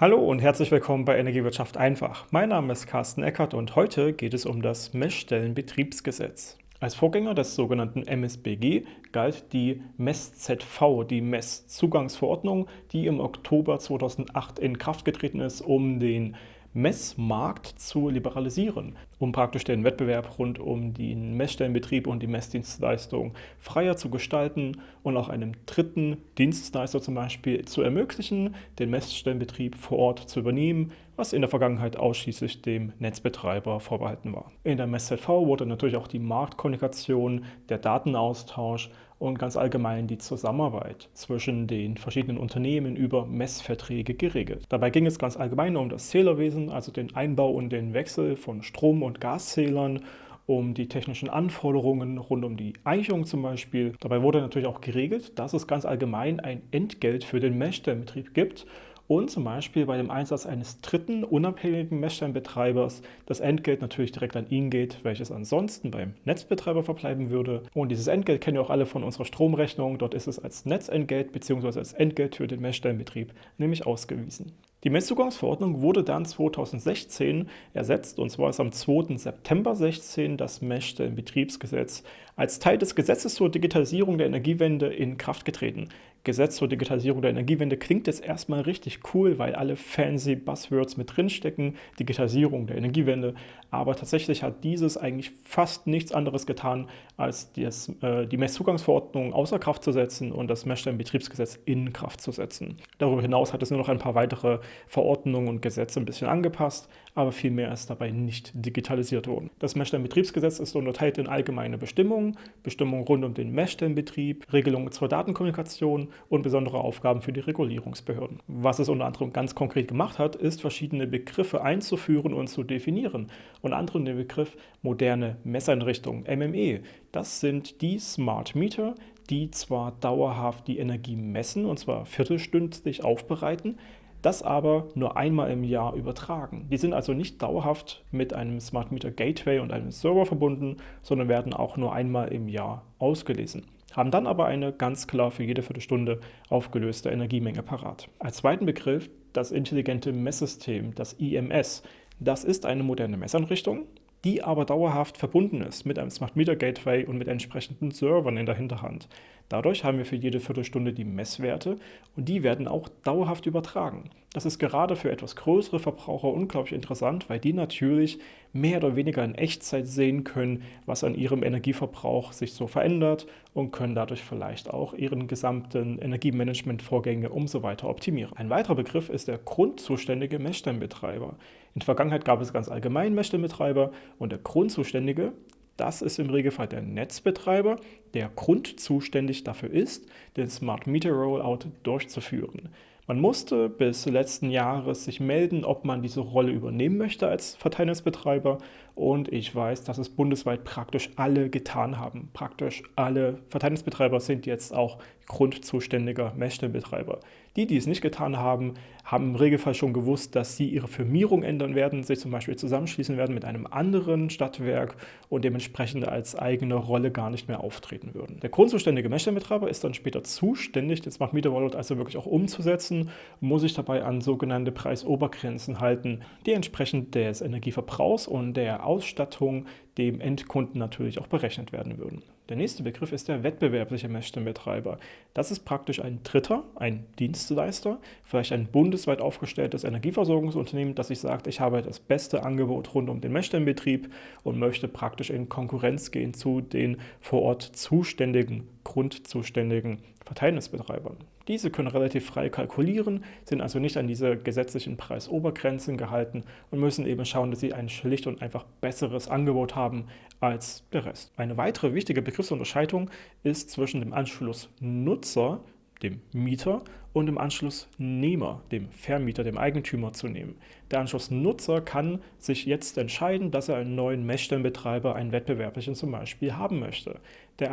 Hallo und herzlich willkommen bei Energiewirtschaft einfach. Mein Name ist Carsten Eckert und heute geht es um das Messstellenbetriebsgesetz. Als Vorgänger des sogenannten MSBG galt die MESS-ZV, die Messzugangsverordnung, die im Oktober 2008 in Kraft getreten ist, um den Messmarkt zu liberalisieren, um praktisch den Wettbewerb rund um den Messstellenbetrieb und die Messdienstleistung freier zu gestalten und auch einem dritten Dienstleister zum Beispiel zu ermöglichen, den Messstellenbetrieb vor Ort zu übernehmen, was in der Vergangenheit ausschließlich dem Netzbetreiber vorbehalten war. In der MessZV wurde natürlich auch die Marktkommunikation, der Datenaustausch und ganz allgemein die Zusammenarbeit zwischen den verschiedenen Unternehmen über Messverträge geregelt. Dabei ging es ganz allgemein um das Zählerwesen, also den Einbau und den Wechsel von Strom- und Gaszählern um die technischen Anforderungen rund um die Eichung zum Beispiel. Dabei wurde natürlich auch geregelt, dass es ganz allgemein ein Entgelt für den Messstellenbetrieb gibt und zum Beispiel bei dem Einsatz eines dritten unabhängigen Messsteinbetreibers das Entgelt natürlich direkt an ihn geht, welches ansonsten beim Netzbetreiber verbleiben würde. Und dieses Entgelt kennen wir auch alle von unserer Stromrechnung. Dort ist es als Netzentgelt bzw. als Entgelt für den Messstellenbetrieb nämlich ausgewiesen. Die Messzugangsverordnung wurde dann 2016 ersetzt und zwar ist am 2. September 2016 das Messstellenbetriebsgesetz als Teil des Gesetzes zur Digitalisierung der Energiewende in Kraft getreten. Gesetz zur Digitalisierung der Energiewende klingt jetzt erstmal richtig cool, weil alle fancy Buzzwords mit drinstecken, Digitalisierung der Energiewende, aber tatsächlich hat dieses eigentlich fast nichts anderes getan, als das, äh, die Messzugangsverordnung außer Kraft zu setzen und das Messstellenbetriebsgesetz in Kraft zu setzen. Darüber hinaus hat es nur noch ein paar weitere Verordnungen und Gesetze ein bisschen angepasst, aber viel mehr ist dabei nicht digitalisiert worden. Das Messstellenbetriebsgesetz ist unterteilt in allgemeine Bestimmungen, Bestimmungen rund um den Messstellenbetrieb, Regelungen zur Datenkommunikation und besondere Aufgaben für die Regulierungsbehörden. Was es unter anderem ganz konkret gemacht hat, ist verschiedene Begriffe einzuführen und zu definieren. Unter anderem den Begriff moderne Messeinrichtungen, MME. Das sind die Smart Meter, die zwar dauerhaft die Energie messen, und zwar viertelstündlich aufbereiten, das aber nur einmal im Jahr übertragen. Die sind also nicht dauerhaft mit einem Smart Meter Gateway und einem Server verbunden, sondern werden auch nur einmal im Jahr ausgelesen haben dann aber eine ganz klar für jede Viertelstunde aufgelöste Energiemenge parat. Als zweiten Begriff das intelligente Messsystem, das IMS. Das ist eine moderne Messeinrichtung, die aber dauerhaft verbunden ist mit einem Smart Meter Gateway und mit entsprechenden Servern in der Hinterhand. Dadurch haben wir für jede Viertelstunde die Messwerte und die werden auch dauerhaft übertragen. Das ist gerade für etwas größere Verbraucher unglaublich interessant, weil die natürlich mehr oder weniger in Echtzeit sehen können, was an ihrem Energieverbrauch sich so verändert und können dadurch vielleicht auch ihren gesamten Energiemanagementvorgänge umso weiter optimieren. Ein weiterer Begriff ist der grundzuständige Messstellenbetreiber. In der Vergangenheit gab es ganz allgemein Messstellenbetreiber und der Grundzuständige das ist im Regelfall der Netzbetreiber, der grundzuständig dafür ist, den Smart Meter Rollout durchzuführen. Man musste bis letzten Jahres sich melden, ob man diese Rolle übernehmen möchte als Verteilnetzbetreiber und ich weiß, dass es bundesweit praktisch alle getan haben. Praktisch alle Verteilnetzbetreiber sind jetzt auch grundzuständiger Messstellenbetreiber. Die, die es nicht getan haben, haben im Regelfall schon gewusst, dass sie ihre Firmierung ändern werden, sich zum Beispiel zusammenschließen werden mit einem anderen Stadtwerk und dementsprechend als eigene Rolle gar nicht mehr auftreten würden. Der grundzuständige Messstellenbetreiber ist dann später zuständig, den Smart Meter Wallet also wirklich auch umzusetzen, muss sich dabei an sogenannte Preisobergrenzen halten, die entsprechend des Energieverbrauchs und der Ausstattung dem Endkunden natürlich auch berechnet werden würden. Der nächste Begriff ist der wettbewerbliche Messstellenbetreiber. Das ist praktisch ein Dritter, ein Dienstleister, vielleicht ein bundesweit aufgestelltes Energieversorgungsunternehmen, das sich sagt, ich habe das beste Angebot rund um den Messstellenbetrieb und möchte praktisch in Konkurrenz gehen zu den vor Ort zuständigen, grundzuständigen Verteilnisbetreibern. Diese können relativ frei kalkulieren, sind also nicht an diese gesetzlichen Preisobergrenzen gehalten und müssen eben schauen, dass sie ein schlicht und einfach besseres Angebot haben als der Rest. Eine weitere wichtige Begriffsunterscheidung ist zwischen dem Anschlussnutzer, dem Mieter, und dem Anschlussnehmer, dem Vermieter, dem Eigentümer zu nehmen. Der Anschlussnutzer kann sich jetzt entscheiden, dass er einen neuen Messstellenbetreiber, einen wettbewerblichen zum Beispiel, haben möchte. Der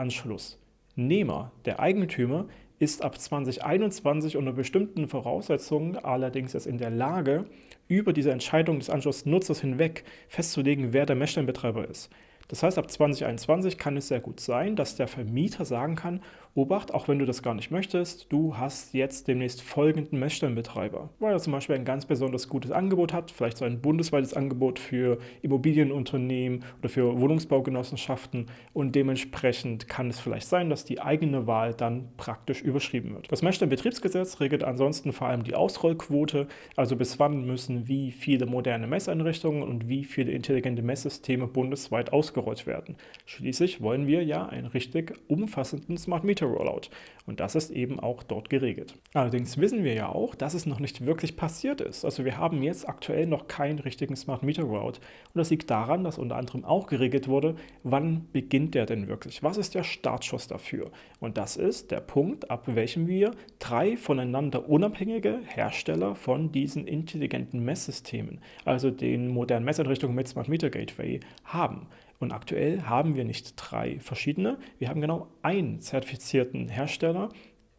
Anschlussnehmer, der Eigentümer, ist ab 2021 unter bestimmten Voraussetzungen allerdings erst in der Lage, über diese Entscheidung des Anschlussnutzers hinweg festzulegen, wer der Messstellenbetreiber ist. Das heißt, ab 2021 kann es sehr gut sein, dass der Vermieter sagen kann, Obacht, auch wenn du das gar nicht möchtest, du hast jetzt demnächst folgenden Messstellenbetreiber, weil er zum Beispiel ein ganz besonders gutes Angebot hat, vielleicht so ein bundesweites Angebot für Immobilienunternehmen oder für Wohnungsbaugenossenschaften und dementsprechend kann es vielleicht sein, dass die eigene Wahl dann praktisch überschrieben wird. Das Messstellenbetriebsgesetz regelt ansonsten vor allem die Ausrollquote, also bis wann müssen wie viele moderne Messeinrichtungen und wie viele intelligente Messsysteme bundesweit ausgerollt werden. Schließlich wollen wir ja einen richtig umfassenden Smart Meter Rollout. Und das ist eben auch dort geregelt. Allerdings wissen wir ja auch, dass es noch nicht wirklich passiert ist. Also wir haben jetzt aktuell noch keinen richtigen Smart Meter Rollout. Und das liegt daran, dass unter anderem auch geregelt wurde, wann beginnt der denn wirklich? Was ist der Startschuss dafür? Und das ist der Punkt, ab welchem wir drei voneinander unabhängige Hersteller von diesen intelligenten Messsystemen, also den modernen Messeinrichtungen mit Smart Meter Gateway, haben. Und aktuell haben wir nicht drei verschiedene, wir haben genau einen zertifizierten Hersteller.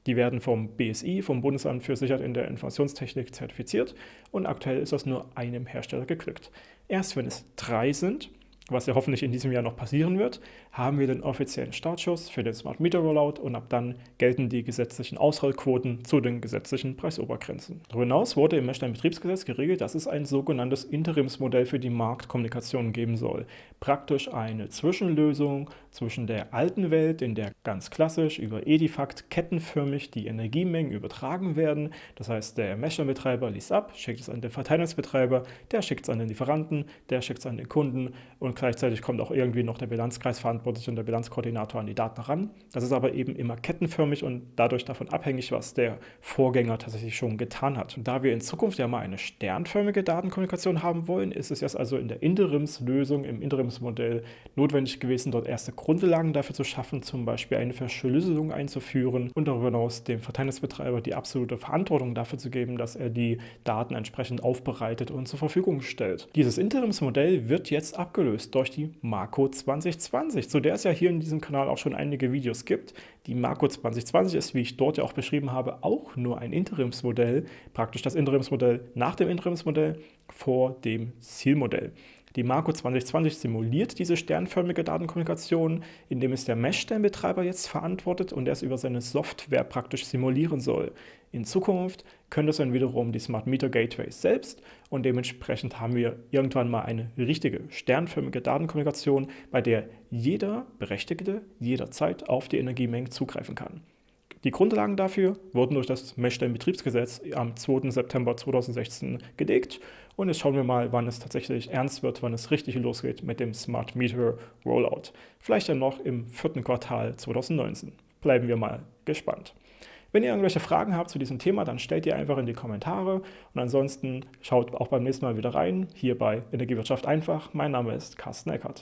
Die werden vom BSI, vom Bundesamt für Sicherheit in der Informationstechnik, zertifiziert und aktuell ist das nur einem Hersteller geglückt. Erst wenn es drei sind, was ja hoffentlich in diesem Jahr noch passieren wird, haben wir den offiziellen Startschuss für den Smart Meter Rollout und ab dann gelten die gesetzlichen Ausrollquoten zu den gesetzlichen Preisobergrenzen. Darüber hinaus wurde im Messstein-Betriebsgesetz geregelt, dass es ein sogenanntes Interimsmodell für die Marktkommunikation geben soll. Praktisch eine Zwischenlösung zwischen der alten Welt, in der ganz klassisch über Edifact kettenförmig die Energiemengen übertragen werden. Das heißt, der Messstein-Betreiber liest ab, schickt es an den Verteilnetzbetreiber, der schickt es an den Lieferanten, der schickt es an den Kunden und gleichzeitig kommt auch irgendwie noch der Bilanzkreisverantwortliche und der Bilanzkoordinator an die Daten ran. Das ist aber eben immer kettenförmig und dadurch davon abhängig, was der Vorgänger tatsächlich schon getan hat. Und da wir in Zukunft ja mal eine sternförmige Datenkommunikation haben wollen, ist es jetzt also in der Interimslösung, im Interimsmodell notwendig gewesen, dort erste Grundlagen dafür zu schaffen, zum Beispiel eine Verschlüsselung einzuführen und darüber hinaus dem Verteilnetzbetreiber die absolute Verantwortung dafür zu geben, dass er die Daten entsprechend aufbereitet und zur Verfügung stellt. Dieses Interimsmodell wird jetzt abgelöst durch die Marco 2020, zu der es ja hier in diesem Kanal auch schon einige Videos gibt. Die Marco 2020 ist, wie ich dort ja auch beschrieben habe, auch nur ein Interimsmodell, praktisch das Interimsmodell nach dem Interimsmodell vor dem Zielmodell. Die Marco 2020 simuliert diese sternförmige Datenkommunikation, indem es der Messstellenbetreiber jetzt verantwortet und es über seine Software praktisch simulieren soll. In Zukunft können das dann wiederum die Smart Meter Gateways selbst und dementsprechend haben wir irgendwann mal eine richtige sternförmige Datenkommunikation, bei der jeder Berechtigte jederzeit auf die Energiemengen zugreifen kann. Die Grundlagen dafür wurden durch das Messstellenbetriebsgesetz am 2. September 2016 gelegt und jetzt schauen wir mal, wann es tatsächlich ernst wird, wann es richtig losgeht mit dem Smart Meter Rollout. Vielleicht dann noch im vierten Quartal 2019. Bleiben wir mal gespannt. Wenn ihr irgendwelche Fragen habt zu diesem Thema, dann stellt ihr einfach in die Kommentare und ansonsten schaut auch beim nächsten Mal wieder rein, hier bei Energiewirtschaft einfach. Mein Name ist Carsten Eckert.